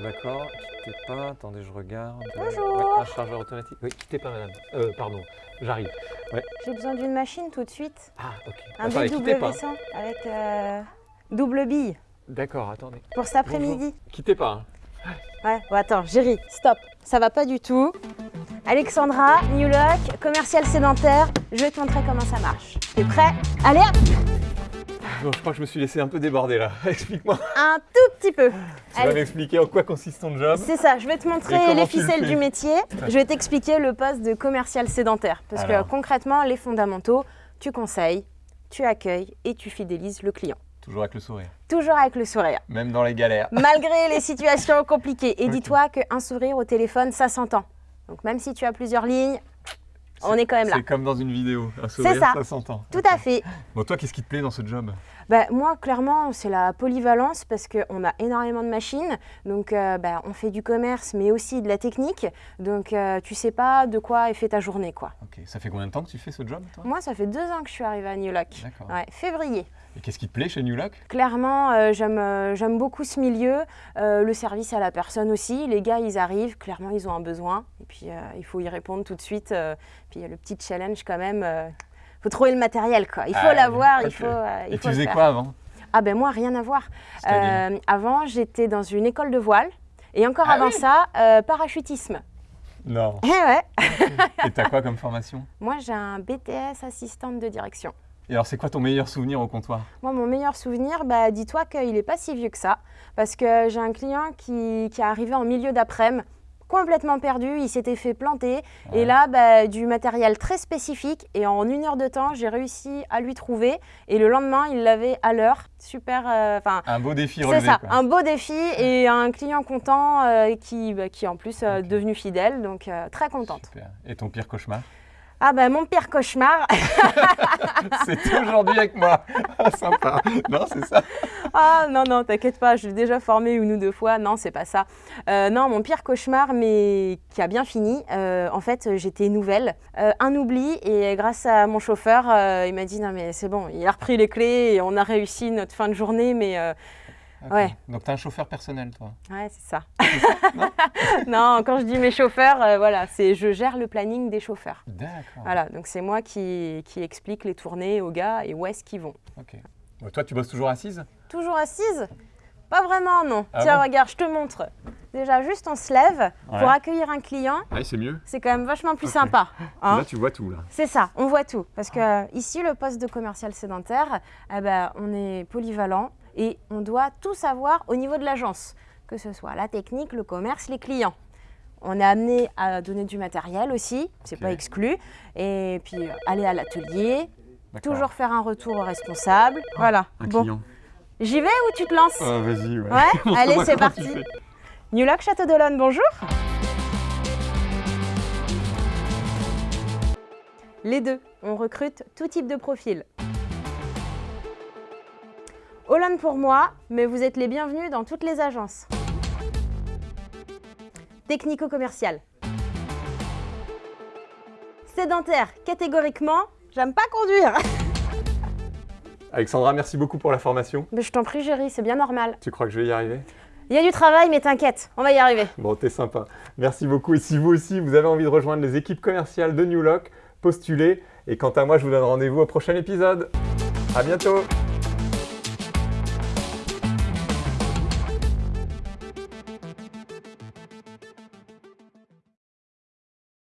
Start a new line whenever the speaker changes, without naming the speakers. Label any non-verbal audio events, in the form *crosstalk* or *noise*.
Alors d'accord, quittez pas, attendez, je regarde.
Bonjour.
Ouais, un chargeur automatique. Oui, quittez pas madame. Euh, pardon, j'arrive. Ouais.
J'ai besoin d'une machine tout de suite.
Ah, ok.
Un
quittez pas.
BW100 avec euh, double bille
D'accord, attendez.
pour cet après-midi.
Quittez pas. hein.
Ouais, bon attends, Géry, stop. Ça va pas du tout. Alexandra, New Look, commercial sédentaire, je vais te montrer comment ça marche. T'es prêt? Allez hop
Bon, je crois que je me suis laissé un peu déborder là. *laughs* Explique-moi.
Un tout petit peu.
Tu vas
Allez.
m'expliquer en quoi consiste ton job.
C'est ça, je vais te montrer les
le
ficelles du métier. Je vais t'expliquer le poste de commercial sédentaire. Parce
Alors.
que concrètement, les fondamentaux, tu conseilles, tu accueilles et tu fidélises le client.
Toujours avec le sourire.
Toujours avec le sourire.
Même dans les galères. *laughs*
malgré les situations compliquées. Et dis-toi qu'un sourire au téléphone, ça s'entend. Donc même si tu as plusieurs lignes, on est quand même là.
C'est comme dans une vidéo. Un sourire,
ça.
ça s'entend.
Tout à fait.
Bon, toi, qu'est-ce qui te plaît dans ce job?
Bah, moi, clairement, c'est la polyvalence parce qu'on a énormément de machines. Donc, euh, bah, on fait du commerce, mais aussi de la technique. Donc, euh, tu sais pas de quoi est fait ta journée, quoi.
Ok, ça fait combien de temps que tu fais ce job, toi?
Moi, ça fait deux ans que je suis arrivée à New Lock.
D'accord.
Ouais, février.
Et qu'est-ce qui te plaît chez New Lock?
Clairement, euh, j'aime euh, j'aime beaucoup ce milieu, euh, le service à la personne aussi. Les gars, ils arrivent, clairement, ils ont un besoin. Et puis, euh, il faut y répondre tout de suite. puis, il y a le petit challenge quand même. Il faut trouver le matériel, quoi. Il faut
Ah,
l'avoir, il faut, euh, il
Et
faut
tu faisais
faire.
quoi avant?
Ah ben moi, rien à voir. Euh, avant, j'étais dans une école de voile. Et encore
Ah
avant
oui
ça, euh, parachutisme.
Non.
Eh ouais. *laughs*
Et t'as quoi comme formation?
Moi, j'ai un BTS assistante de direction.
Et alors, c'est quoi ton meilleur souvenir au comptoir?
Moi, mon meilleur souvenir, bah, dis-toi qu'il n'est pas si vieux que ça. Parce que j'ai un client qui, qui est arrivé en milieu d'après-midi, complètement perdu, il s'était fait planter.
Ouais.
Et là, bah, du matériel très spécifique. Et en une heure de temps, j'ai réussi à lui trouver. Et le lendemain, il l'avait à l'heure. Super. euh,
Un beau défi
c'est
relevé.
ça,
quoi.
un beau défi et un client content euh, qui, bah, qui est en plus euh, devenu fidèle. Donc, très contente.
Super. Et ton pire cauchemar?
Ah, bah, mon pire cauchemar. *laughs*
C'était aujourd'hui avec moi. *laughs* Sympa. Non, c'est ça.
Ah non, non, t'inquiète pas, je l'ai déjà formé une ou deux fois. Non, c'est pas ça. Euh, non, mon pire cauchemar, mais qui a bien fini. euh, en fait, j'étais nouvelle. Euh, un oubli, et grâce à mon chauffeur, il m'a dit Non, mais c'est bon, il a repris les clés et on a réussi notre fin de journée, mais. Ouais.
Donc, t'as un chauffeur personnel, toi?
Ouais, c'est ça. *laughs* non, quand je dis mes chauffeurs, euh, voilà, c'est je gère le planning des chauffeurs.
D'accord.
Voilà, donc c'est moi qui, qui explique les tournées aux gars et où est-ce qu'ils vont.
Ok. Bon, toi, tu bosses toujours assise?
Toujours assise? Pas vraiment, non.
Ah
Tiens,
bon?
regarde, je te montre. Déjà, juste on se lève pour accueillir un client.
Ouais, c'est mieux.
C'est quand même vachement plus sympa. *laughs* hein.
Là, tu vois tout, là.
C'est ça, on voit tout. Parce que ici, le poste de commercial sédentaire, eh ben, on est polyvalent et on doit tout savoir au niveau de l'agence, que ce soit la technique, le commerce, les clients. On est amené à donner du matériel aussi, c'est
Ok.
pas exclu. Et puis aller à l'atelier. Toujours faire un retour au responsable. Voilà.
Un
bon,
client.
j'y vais ou tu te lances
Ah, vas-y, ouais. *laughs*
Allez, c'est parti.
fais.
New Lock Château d'Olonne, bonjour. Les deux, on recrute tout type de profil. Olonne pour moi, mais vous êtes les bienvenus dans toutes les agences. Technico-commercial. Sédentaire, catégoriquement, j'aime pas conduire.
Alexandra, merci beaucoup pour la formation.
Mais je t'en prie, Géry, c'est bien normal.
Tu crois que je vais y arriver?
Il y a du travail, mais t'inquiète, on va y arriver.
Bon, t'es sympa. Merci beaucoup. Et si vous aussi, vous avez envie de rejoindre les équipes commerciales de New Lock, postulez. Et quant à moi, je vous donne rendez-vous au prochain épisode. À bientôt